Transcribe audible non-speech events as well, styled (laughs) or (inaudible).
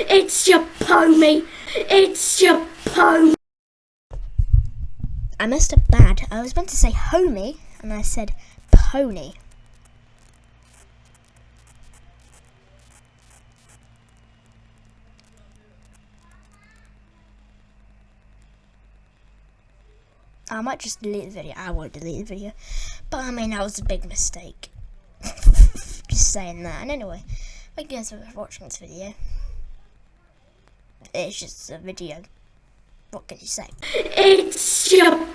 It's your pony. It's your pony. I messed up bad. I was meant to say homie, and I said pony. I might just delete the video. I won't delete the video. But I mean, that was a big mistake. (laughs) just saying that. And anyway, thank you guys for watching this video it's just a video. What can you say? It's your...